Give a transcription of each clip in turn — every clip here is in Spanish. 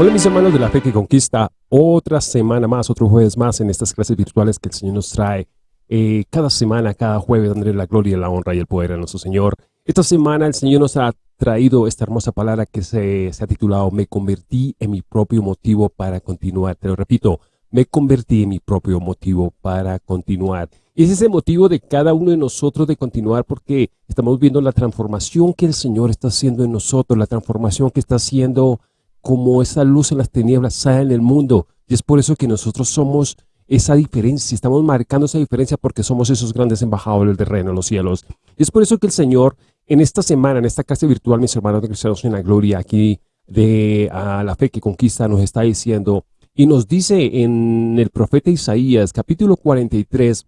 Hola mis hermanos de la fe que conquista, otra semana más, otro jueves más en estas clases virtuales que el Señor nos trae eh, cada semana, cada jueves, dándole la gloria, la honra y el poder a nuestro Señor. Esta semana el Señor nos ha traído esta hermosa palabra que se, se ha titulado Me convertí en mi propio motivo para continuar. Te lo repito, me convertí en mi propio motivo para continuar. Y es ese motivo de cada uno de nosotros de continuar porque estamos viendo la transformación que el Señor está haciendo en nosotros, la transformación que está haciendo como esa luz en las tinieblas sale en el mundo. Y es por eso que nosotros somos esa diferencia, estamos marcando esa diferencia porque somos esos grandes embajadores del reino de los cielos. Y es por eso que el Señor en esta semana, en esta clase virtual, mis hermanos de cristianos en la gloria, aquí de a la fe que conquista, nos está diciendo, y nos dice en el profeta Isaías, capítulo 43,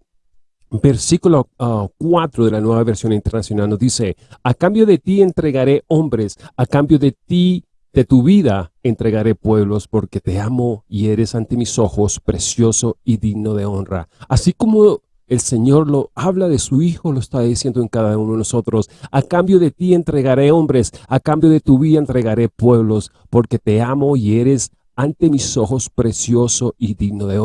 versículo 4 ah, de la nueva versión internacional, nos dice, a cambio de ti entregaré hombres, a cambio de ti de tu vida entregaré pueblos porque te amo y eres ante mis ojos precioso y digno de honra. Así como el Señor lo habla de su Hijo, lo está diciendo en cada uno de nosotros. A cambio de ti entregaré hombres, a cambio de tu vida entregaré pueblos, porque te amo y eres ante mis ojos precioso y digno de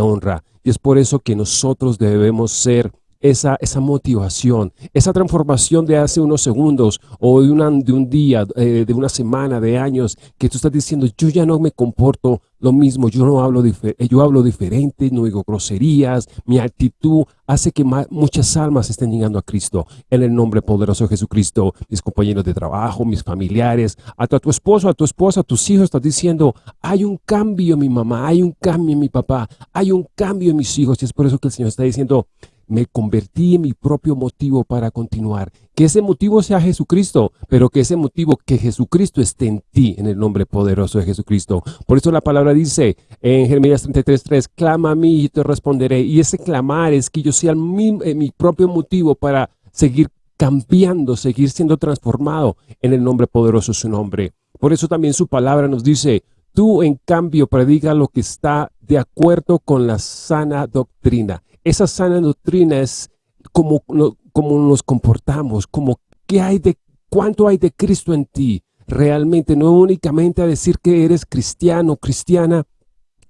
honra. Y es por eso que nosotros debemos ser esa, esa motivación, esa transformación de hace unos segundos o de, una, de un día, eh, de una semana, de años, que tú estás diciendo, yo ya no me comporto lo mismo, yo no hablo, yo hablo diferente, no digo groserías, mi actitud hace que muchas almas estén llegando a Cristo. En el nombre poderoso de Jesucristo, mis compañeros de trabajo, mis familiares, a a tu esposo, a tu esposa, a tus hijos, estás diciendo, hay un cambio en mi mamá, hay un cambio en mi papá, hay un cambio en mis hijos. Y es por eso que el Señor está diciendo, me convertí en mi propio motivo para continuar. Que ese motivo sea Jesucristo, pero que ese motivo, que Jesucristo esté en ti, en el nombre poderoso de Jesucristo. Por eso la palabra dice en Jeremías 33.3, clama a mí y te responderé. Y ese clamar es que yo sea mi, eh, mi propio motivo para seguir cambiando, seguir siendo transformado en el nombre poderoso de su nombre. Por eso también su palabra nos dice, tú en cambio prediga lo que está de acuerdo con la sana doctrina esa sana doctrina es como, nos comportamos, como qué hay de, cuánto hay de Cristo en ti. Realmente, no únicamente a decir que eres cristiano, cristiana,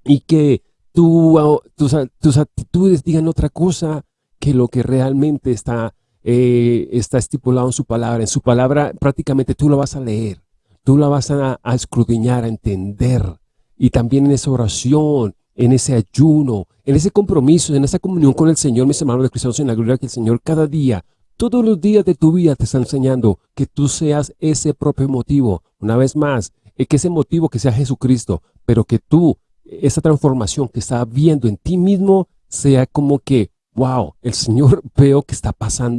y que tus, tus, actitudes digan otra cosa que lo que realmente está, eh, está estipulado en su palabra. En su palabra prácticamente tú lo vas a leer, tú la vas a, a a entender. Y también en esa oración, en ese ayuno, en ese compromiso, en esa comunión con el Señor, mis hermanos de cristianos en la gloria que el Señor cada día, todos los días de tu vida te está enseñando que tú seas ese propio motivo. Una vez más, eh, que ese motivo que sea Jesucristo, pero que tú, esa transformación que está viendo en ti mismo, sea como que, wow, el Señor veo que está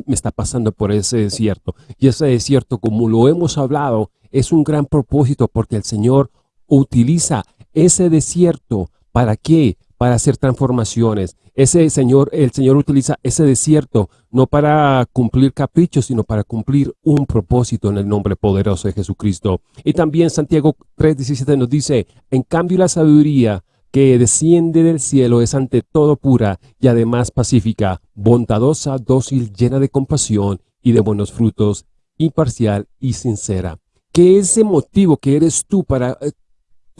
me está pasando por ese desierto. Y ese desierto, como lo hemos hablado, es un gran propósito porque el Señor utiliza ese desierto ¿Para qué? Para hacer transformaciones. Ese Señor, el Señor utiliza ese desierto no para cumplir caprichos, sino para cumplir un propósito en el nombre poderoso de Jesucristo. Y también Santiago 3.17 nos dice, en cambio la sabiduría que desciende del cielo es ante todo pura y además pacífica, bondadosa, dócil, llena de compasión y de buenos frutos, imparcial y sincera. Que ese motivo que eres tú para eh,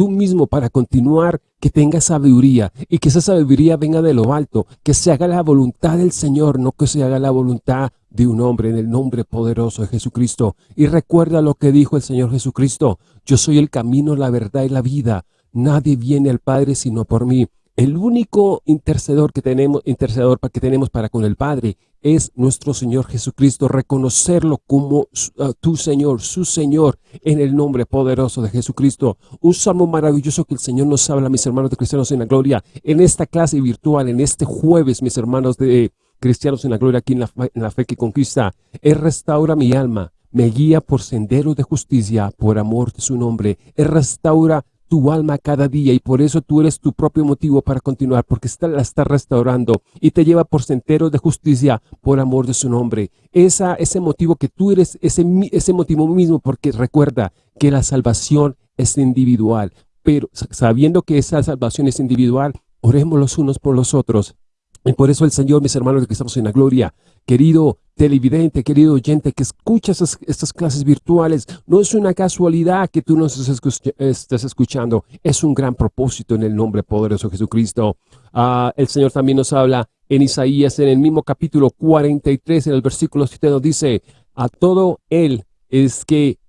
tú mismo para continuar, que tengas sabiduría y que esa sabiduría venga de lo alto, que se haga la voluntad del Señor, no que se haga la voluntad de un hombre en el nombre poderoso de Jesucristo. Y recuerda lo que dijo el Señor Jesucristo, yo soy el camino, la verdad y la vida. Nadie viene al Padre sino por mí. El único intercedor que tenemos, intercedor que tenemos para con el Padre es nuestro Señor Jesucristo, reconocerlo como ah, tu Señor, su Señor, en el nombre poderoso de Jesucristo. Un salmo maravilloso que el Señor nos habla, mis hermanos de cristianos en la gloria, en esta clase virtual, en este jueves, mis hermanos de cristianos en la gloria, aquí en la, en la fe que conquista. Él restaura mi alma, me guía por senderos de justicia, por amor de su nombre. Él restaura tu alma cada día y por eso tú eres tu propio motivo para continuar, porque está, la está restaurando y te lleva por senderos de justicia por amor de su nombre. Esa, ese motivo que tú eres, ese, ese motivo mismo, porque recuerda que la salvación es individual, pero sabiendo que esa salvación es individual, oremos los unos por los otros. Y por eso el Señor, mis hermanos que estamos en la gloria, querido, televidente, querido oyente, que escuchas estas, clases virtuales, no es una casualidad que tú nos estés escuchando, es un gran propósito en el nombre poderoso de Jesucristo. Ah, el Señor también nos habla en Isaías, en el mismo capítulo 43, en el versículo 7 nos dice, a todo Él es que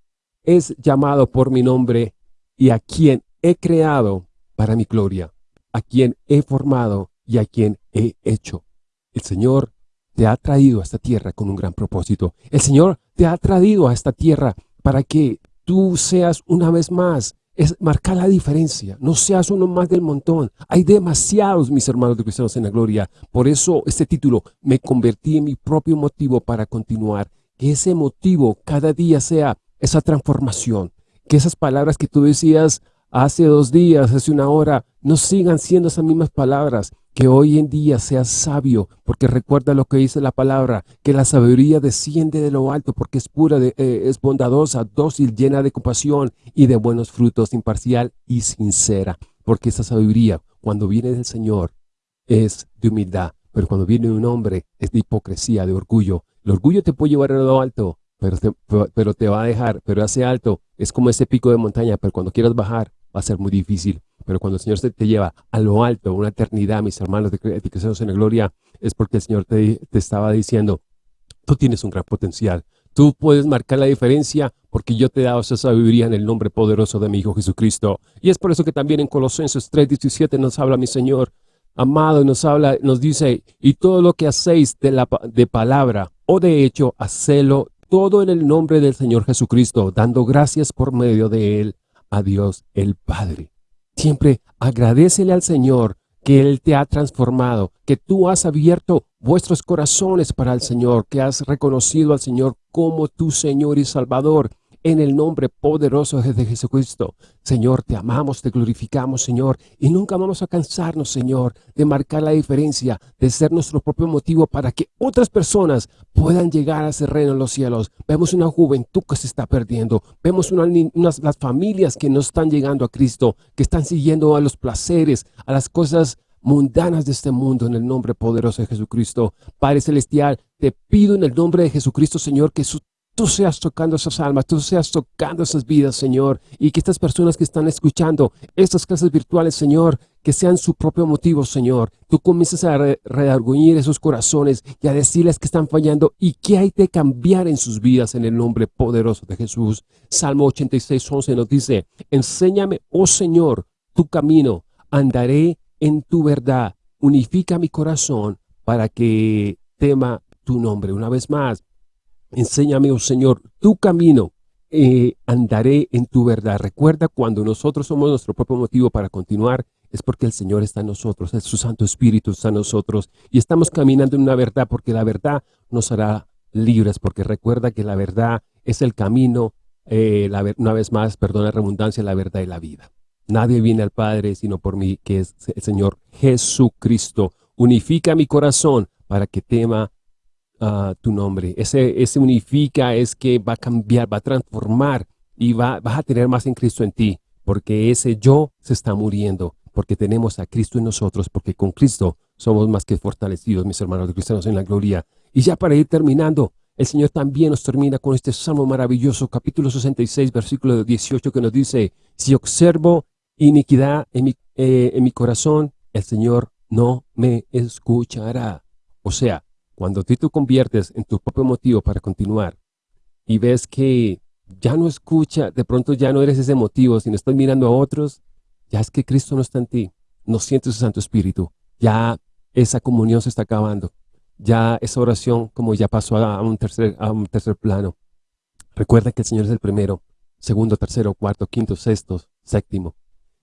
es llamado por mi nombre y a quien he creado para mi gloria, a quien he formado y a quien he hecho. El Señor te ha traído a esta tierra con un gran propósito. El Señor te ha traído a esta tierra para que tú seas una vez más, es marcar la diferencia, no seas uno más del montón. Hay demasiados, mis hermanos de cristianos en la gloria. Por eso este título, me convertí en mi propio motivo para continuar. Que ese motivo cada día sea esa transformación. Que esas palabras que tú decías hace dos días, hace una hora, no sigan siendo esas mismas palabras, que hoy en día seas sabio, porque recuerda lo que dice la palabra, que la sabiduría desciende de lo alto, porque es pura, de, eh, es bondadosa, dócil, llena de compasión y de buenos frutos, imparcial y sincera. Porque esa sabiduría, cuando viene del Señor, es de humildad, pero cuando viene de un hombre, es de hipocresía, de orgullo. El orgullo te puede llevar a lo alto, pero te, pero te va a dejar, pero hace alto, es como ese pico de montaña, pero cuando quieras bajar, va a ser muy difícil. Pero cuando el Señor te lleva a lo alto, una eternidad, mis hermanos de Cristianos en la gloria, es porque el Señor te, te estaba diciendo, tú tienes un gran potencial. Tú puedes marcar la diferencia porque yo te he dado esa sabiduría en el nombre poderoso de mi Hijo Jesucristo. Y es por eso que también en Colosenses 3.17 nos habla mi Señor, amado, nos habla, nos dice, y todo lo que hacéis de, la, de palabra o de hecho, hacelo todo en el nombre del Señor Jesucristo, dando gracias por medio de Él a Dios el Padre. Siempre agradecele al Señor que Él te ha transformado, que tú has abierto vuestros corazones para el Señor, que has reconocido al Señor como tu Señor y Salvador, en el nombre poderoso de Jesucristo. Señor, te amamos, te glorificamos, Señor, y nunca vamos a cansarnos, Señor, de marcar la diferencia, de ser nuestro propio motivo para que otras personas puedan llegar a ese reino en los cielos. Vemos una juventud que se está perdiendo, vemos unas, las familias que no están llegando a Cristo, que están siguiendo a los placeres, a las cosas mundanas de este mundo en el nombre poderoso de Jesucristo. Padre Celestial, te pido en el nombre de Jesucristo, Señor, que su tú seas tocando esas almas, tú seas tocando esas vidas, Señor, y que estas personas que están escuchando estas clases virtuales, Señor, que sean su propio motivo, Señor. Tú comiences a redarguñir esos corazones y a decirles que están fallando y que hay que cambiar en sus vidas en el nombre poderoso de Jesús. Salmo 86, 11 nos dice, Enséñame, oh Señor, tu camino, andaré en tu verdad. Unifica mi corazón para que tema tu nombre. Una vez más, Enséñame, oh Señor, tu camino, eh, andaré en tu verdad. Recuerda, cuando nosotros somos nuestro propio motivo para continuar, es porque el Señor está en nosotros, es su Santo Espíritu está en nosotros y estamos caminando en una verdad porque la verdad nos hará libres, porque recuerda que la verdad es el camino, eh, una vez más, perdona la redundancia, la verdad y la vida. Nadie viene al Padre sino por mí, que es el Señor Jesucristo. Unifica mi corazón para que tema tu nombre. Ese, ese unifica es que va a cambiar, va a transformar y va, vas a tener más en Cristo en ti, porque ese yo se está muriendo, porque tenemos a Cristo en nosotros, porque con Cristo somos más que fortalecidos, mis hermanos cristianos en la gloria. Y ya para ir terminando, el Señor también nos termina con este salmo maravilloso, capítulo 66, versículo 18, que nos dice, si observo iniquidad en mi, eh, en mi corazón, el Señor no me escuchará. O sea, cuando tú te conviertes en tu propio motivo para continuar y ves que ya no escucha, de pronto ya no eres ese motivo, sino estás mirando a otros, ya es que Cristo no está en ti, no sientes su Santo Espíritu, ya esa comunión se está acabando, ya esa oración como ya pasó a un tercer, a un tercer plano. Recuerda que el Señor es el primero, segundo, tercero, cuarto, quinto, sexto, séptimo,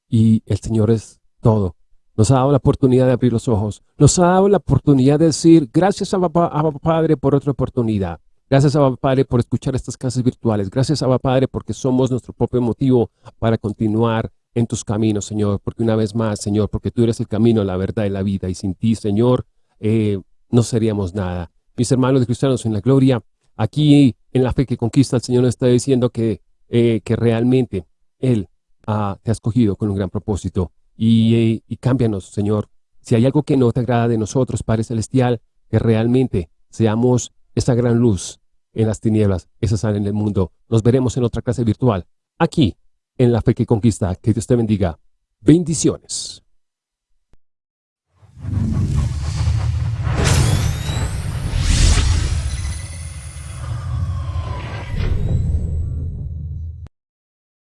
y el Señor es todo. Nos ha dado la oportunidad de abrir los ojos. Nos ha dado la oportunidad de decir, gracias a Papá, Padre por otra oportunidad. Gracias a Padre por escuchar estas clases virtuales. Gracias a Padre porque somos nuestro propio motivo para continuar en tus caminos, Señor. Porque una vez más, Señor, porque tú eres el camino, la verdad y la vida. Y sin ti, Señor, eh, no seríamos nada. Mis hermanos de cristianos en la gloria, aquí en la fe que conquista, el Señor nos está diciendo que, eh, que realmente Él te ha escogido con un gran propósito y, cámbianos, Señor. Si hay algo que no te agrada de nosotros, Padre Celestial, que realmente seamos esa gran luz en las tinieblas, esa sal en el mundo. Nos veremos en otra clase virtual, aquí, en La Fe que Conquista. Que Dios te bendiga. Bendiciones.